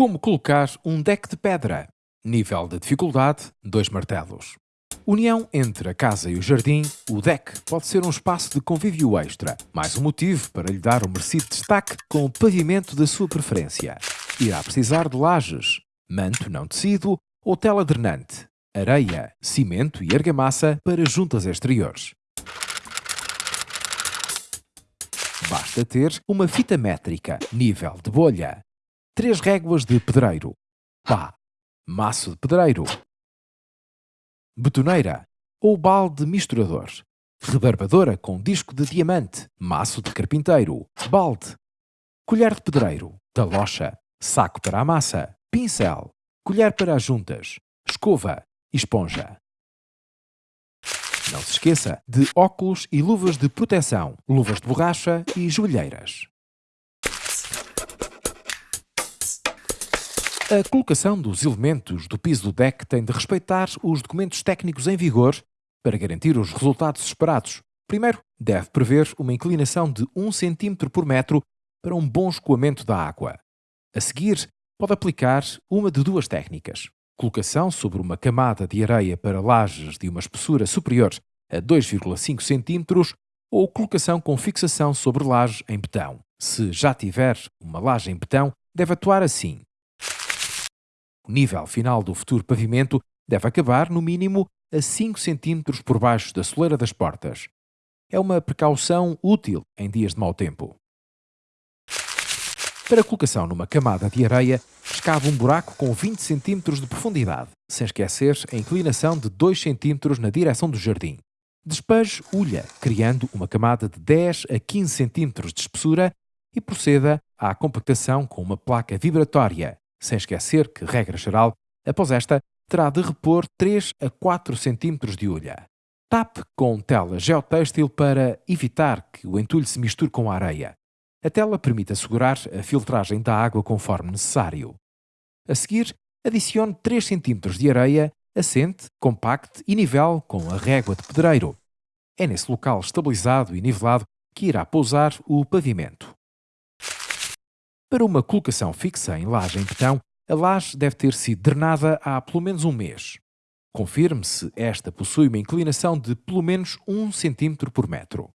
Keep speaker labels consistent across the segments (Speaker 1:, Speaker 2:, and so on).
Speaker 1: Como colocar um deck de pedra? Nível de dificuldade: 2 martelos. União entre a casa e o jardim, o deck pode ser um espaço de convívio extra, mais um motivo para lhe dar o um merecido destaque com o pavimento da sua preferência. Irá precisar de lajes, manto não tecido ou tela drenante, areia, cimento e argamassa para juntas exteriores. Basta ter uma fita métrica, nível de bolha, três réguas de pedreiro, pá, maço de pedreiro, betoneira ou balde misturador, rebarbadora com disco de diamante, maço de carpinteiro, balde, colher de pedreiro, talocha, saco para a massa, pincel, colher para as juntas, escova esponja. Não se esqueça de óculos e luvas de proteção, luvas de borracha e joelheiras. A colocação dos elementos do piso do deck tem de respeitar os documentos técnicos em vigor para garantir os resultados esperados. Primeiro, deve prever uma inclinação de 1 cm por metro para um bom escoamento da água. A seguir, pode aplicar uma de duas técnicas. Colocação sobre uma camada de areia para lajes de uma espessura superior a 2,5 cm ou colocação com fixação sobre laje em betão. Se já tiver uma laje em betão, deve atuar assim. O nível final do futuro pavimento deve acabar, no mínimo, a 5 cm por baixo da soleira das portas. É uma precaução útil em dias de mau tempo. Para colocação numa camada de areia, escava um buraco com 20 cm de profundidade, sem esquecer a inclinação de 2 cm na direção do jardim. Despeje ulha, criando uma camada de 10 a 15 cm de espessura e proceda à compactação com uma placa vibratória, sem esquecer que, regra geral, após esta, terá de repor 3 a 4 cm de ulha. Tape com tela geotêxtil para evitar que o entulho se misture com a areia. A tela permite assegurar a filtragem da água conforme necessário. A seguir, adicione 3 cm de areia assente, compacte e nivel com a régua de pedreiro. É nesse local estabilizado e nivelado que irá pousar o pavimento. Para uma colocação fixa em laje em betão, a laje deve ter sido drenada há pelo menos um mês. Confirme se esta possui uma inclinação de pelo menos 1 cm por metro.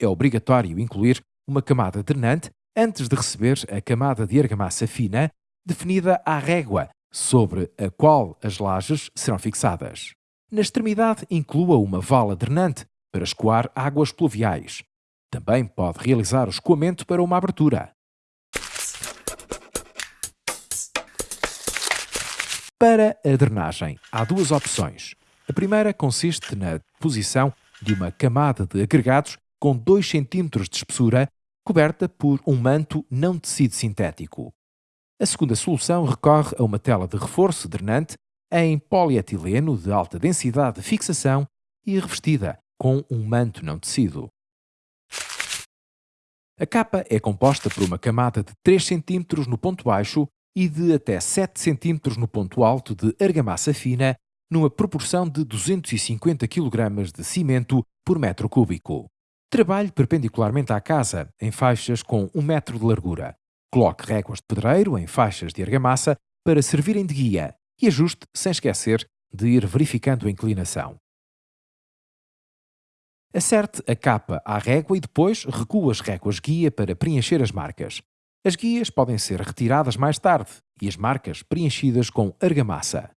Speaker 1: É obrigatório incluir uma camada drenante antes de receber a camada de argamassa fina definida à régua sobre a qual as lajes serão fixadas. Na extremidade, inclua uma vala drenante para escoar águas pluviais. Também pode realizar o escoamento para uma abertura. Para a drenagem, há duas opções. A primeira consiste na posição de uma camada de agregados com 2 cm de espessura coberta por um manto não tecido sintético. A segunda solução recorre a uma tela de reforço drenante em polietileno de alta densidade de fixação e revestida com um manto não tecido. A capa é composta por uma camada de 3 cm no ponto baixo e de até 7 cm no ponto alto de argamassa fina, numa proporção de 250 kg de cimento por metro cúbico. Trabalhe perpendicularmente à casa, em faixas com 1 metro de largura. Coloque réguas de pedreiro em faixas de argamassa para servirem de guia e ajuste sem esquecer de ir verificando a inclinação. Acerte a capa à régua e depois recua as réguas guia para preencher as marcas. As guias podem ser retiradas mais tarde e as marcas preenchidas com argamassa.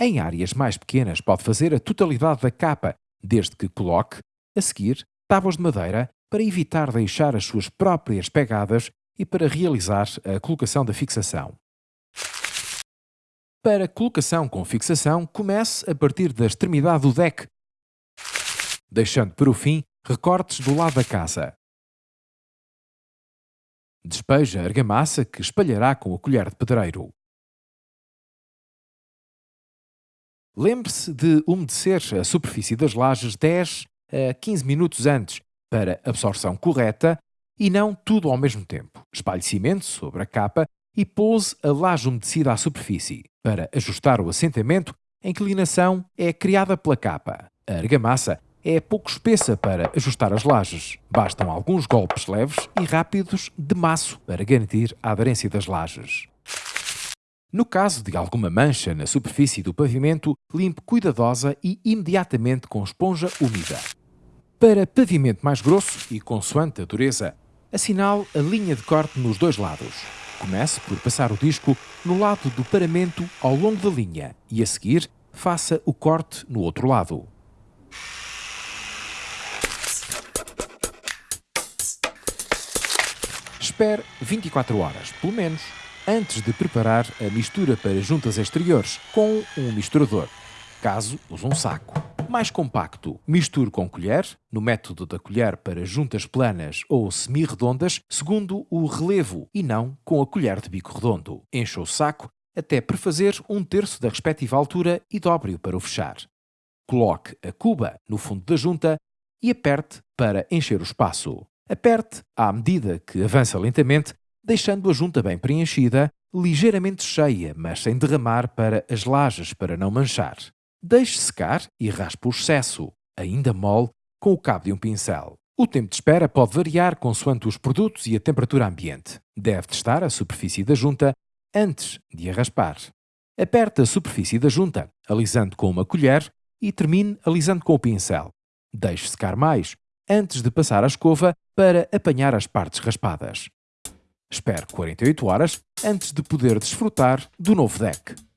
Speaker 1: Em áreas mais pequenas pode fazer a totalidade da capa, desde que coloque, a seguir, tábuas de madeira para evitar deixar as suas próprias pegadas e para realizar a colocação da fixação. Para colocação com fixação, comece a partir da extremidade do deck, deixando para o fim recortes do lado da casa. Despeja a argamassa que espalhará com a colher de pedreiro. Lembre-se de umedecer a superfície das lajes 10 a 15 minutos antes para absorção correta e não tudo ao mesmo tempo. Espalhe cimento sobre a capa e pouse a laje umedecida à superfície. Para ajustar o assentamento, a inclinação é criada pela capa. A argamassa é pouco espessa para ajustar as lajes. Bastam alguns golpes leves e rápidos de maço para garantir a aderência das lajes. No caso de alguma mancha na superfície do pavimento, limpe cuidadosa e imediatamente com esponja úmida. Para pavimento mais grosso e consoante a dureza, assinale a linha de corte nos dois lados. Comece por passar o disco no lado do paramento ao longo da linha e, a seguir, faça o corte no outro lado. Espere 24 horas, pelo menos, antes de preparar a mistura para juntas exteriores com um misturador, caso use um saco. Mais compacto, misture com colher, no método da colher para juntas planas ou semi-redondas, segundo o relevo e não com a colher de bico redondo. Encha o saco até prefazer um terço da respectiva altura e dobre-o para o fechar. Coloque a cuba no fundo da junta e aperte para encher o espaço. Aperte à medida que avança lentamente deixando a junta bem preenchida, ligeiramente cheia, mas sem derramar para as lajes para não manchar. Deixe secar e raspe o excesso, ainda mole, com o cabo de um pincel. O tempo de espera pode variar consoante os produtos e a temperatura ambiente. Deve testar a superfície da junta antes de a raspar. Aperte a superfície da junta, alisando com uma colher e termine alisando com o pincel. Deixe secar mais, antes de passar a escova para apanhar as partes raspadas. Espere 48 horas antes de poder desfrutar do novo deck.